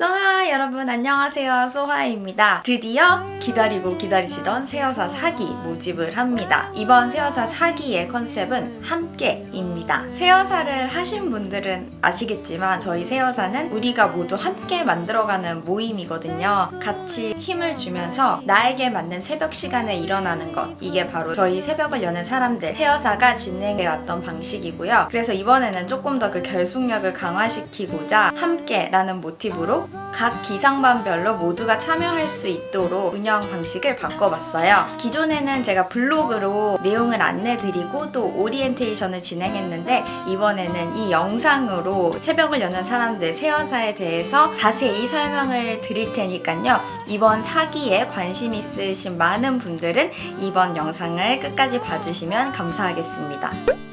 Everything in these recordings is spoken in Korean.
소하 여러분 안녕하세요. 소하입니다. 드디어 기다리고 기다리시던 새여사 사기 모집을 합니다. 이번 새여사 사기의 컨셉은 함께입니다. 새여사를 하신 분들은 아시겠지만 저희 새여사는 우리가 모두 함께 만들어가는 모임이거든요. 같이 힘을 주면서 나에게 맞는 새벽 시간에 일어나는 것. 이게 바로 저희 새벽을 여는 사람들 새여사가 진행해왔던 방식이고요. 그래서 이번에는 조금 더 그 결속력을 강화시키고자 함께라는 모티브로 각 기상반별로 모두가 참여할 수 있도록 운영 방식을 바꿔봤어요. 기존에는 제가 블로그로 내용을 안내드리고 또 오리엔테이션을 진행했는데 이번에는 이 영상으로 새벽을 여는 사람들 세어사에 대해서 자세히 설명을 드릴 테니까요. 이번 사기에 관심 있으신 많은 분들은 이번 영상을 끝까지 봐주시면 감사하겠습니다.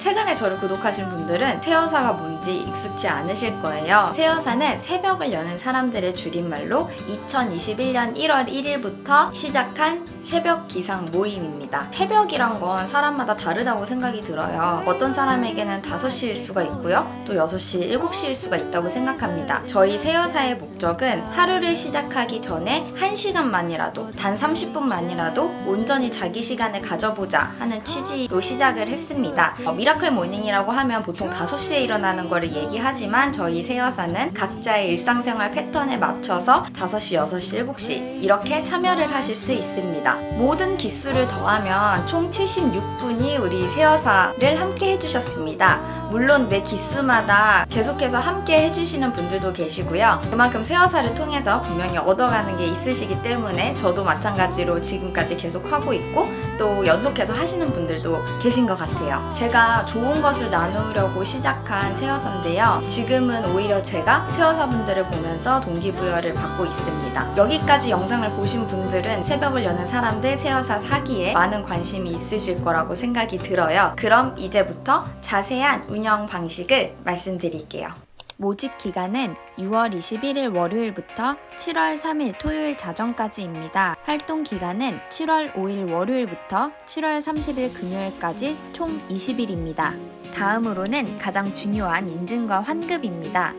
최근에 저를 구독하신 분들은 새여사가 뭔지 익숙치 않으실 거예요. 새여사는 새벽을 여는 사람들의 줄임말로 2021년 1월 1일부터 시작한 새벽 기상 모임입니다. 새벽이란 건 사람마다 다르다고 생각이 들어요. 어떤 사람에게는 5시일 수가 있고요. 또 6시, 7시일 수가 있다고 생각합니다. 저희 새여사의 목적은 하루를 시작하기 전에 1시간만이라도 단 30분만이라도 온전히 자기 시간을 가져보자 하는 취지로 시작을 했습니다. 어, miracle morning이라고 하면 보통 5시에 일어나는 거를 얘기하지만 저희 새여사는 각자의 일상생활 패턴에 맞춰서 5시, 6시, 7시 이렇게 참여를 하실 수 있습니다. 모든 기수를 더하면 총 76분이 우리 새여사를 함께 해주셨습니다. 물론 매 기수마다 계속해서 함께 해주시는 분들도 계시고요. 그만큼 새여사를 통해서 분명히 얻어가는 게 있으시기 때문에 저도 마찬가지로 지금까지 계속 하고 있고 또 연속해서 하시는 분들도 계신 것 같아요. 제가 좋은 것을 나누려고 시작한 새여사인데요. 지금은 오히려 제가 새여사분들을 보면서 동기부여를 받고 있습니다. 여기까지 영상을 보신 분들은 새벽을 여는 사람들 새여사 사기에 많은 관심이 있으실 거라고 생각이 들어요. 그럼 이제부터 자세한 운영 방식을 말씀드릴게요. 모집 기간은 6월 21일 월요일부터 7월 3일 토요일 자정까지입니다. 활동 기간은 7월 5일 월요일부터 7월 30일 금요일까지 총 20일입니다. 다음으로는 가장 중요한 인증과 환급입니다.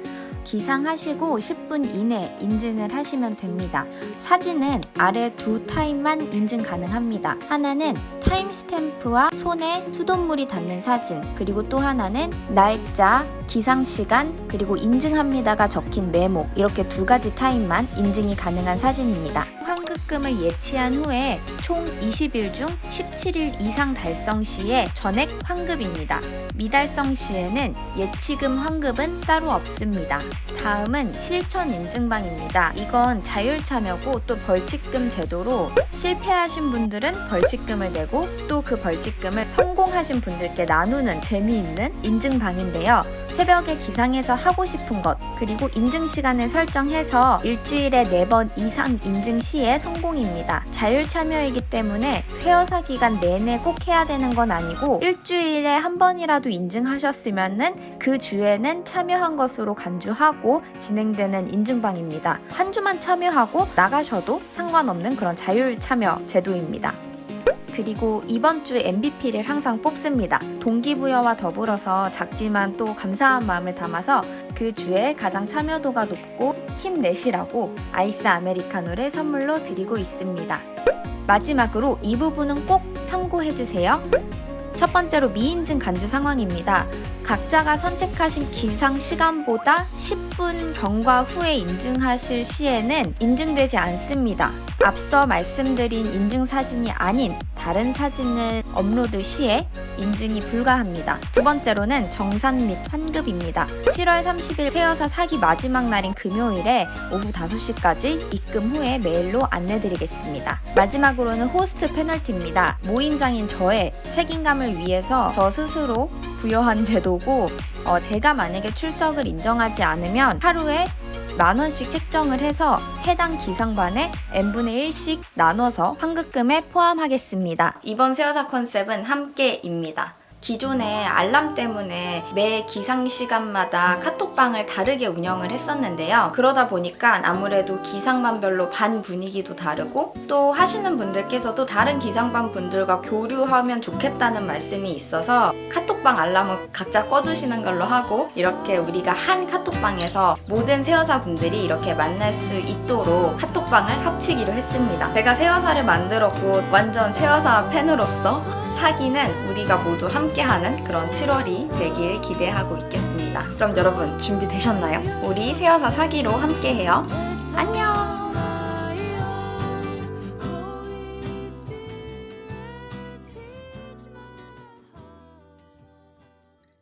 기상하시고 10분 이내 인증을 하시면 됩니다. 사진은 아래 두 타임만 인증 가능합니다. 하나는 타임스탬프와 손에 수돗물이 닿는 사진 그리고 또 하나는 날짜, 기상시간 그리고 인증합니다가 적힌 메모 이렇게 두 가지 타임만 인증이 가능한 사진입니다. 환급금을 예치한 후에 총 20일 중 17일 이상 달성 시에 전액 환급입니다. 미달성 시에는 예치금 환급은 따로 없습니다. 다음은 실천 인증방입니다. 이건 자율참여고 또 벌칙금 제도로 실패하신 분들은 벌칙금을 내고 또 그 벌칙금을 성공하신 분들께 나누는 재미있는 인증방인데요. 새벽에 기상해서 하고 싶은 것 그리고 인증 시간을 설정해서 일주일에 4번 이상 인증 시에 성공입니다. 자율 참여이기 때문에 세어사 기간 내내 꼭 해야 되는 건 아니고 일주일에 한 번이라도 인증하셨으면 그 주에는 참여한 것으로 간주하고 진행되는 인증방입니다. 한 주만 참여하고 나가셔도 상관없는 그런 자율 참여 제도입니다. 그리고 이번 주 MVP를 항상 뽑습니다. 동기부여와 더불어서 작지만 또 감사한 마음을 담아서 그 주에 가장 참여도가 높고 힘내시라고 아이스 아메리카노를 선물로 드리고 있습니다. 마지막으로 이 부분은 꼭 참고해주세요. 첫 번째로 미인증 간주 상황입니다. 각자가 선택하신 기상 시간보다 10분 경과 후에 인증하실 시에는 인증되지 않습니다. 앞서 말씀드린 인증 사진이 아닌 다른 사진을 업로드 시에 인증이 불가합니다. 두 번째로는 정산 및 환급입니다. 7월 30일 새여사 사기 마지막 날인 금요일에 오후 5시까지 입금 후에 메일로 안내드리겠습니다. 마지막으로는 호스트 페널티입니다. 모임장인 저의 책임감을 위해서 저 스스로 부여한 제도고 어, 제가 만약에 출석을 인정하지 않으면 하루에 만 원씩 책정을 해서 해당 기상반에 n분의 1씩 나눠서 환급금에 포함하겠습니다. 이번 세어사 컨셉은 함께입니다. 기존에 알람 때문에 매 기상 시간마다 카톡방을 다르게 운영을 했었는데요. 그러다 보니까 아무래도 기상반별로 반 분위기도 다르고 또 하시는 분들께서도 다른 기상반 분들과 교류하면 좋겠다는 말씀이 있어서 카톡방 알람은 각자 꺼두시는 걸로 하고 이렇게 우리가 한 카톡방에서 모든 세어사 분들이 이렇게 만날 수 있도록 카톡방을 합치기로 했습니다. 제가 세어사를 만들었고 완전 세어사 팬으로서 사기는 우리가 모두 함께하는 그런 7월이 되길 기대하고 있겠습니다. 그럼 여러분 준비되셨나요? 우리 세어사 사기로 함께해요. 안녕!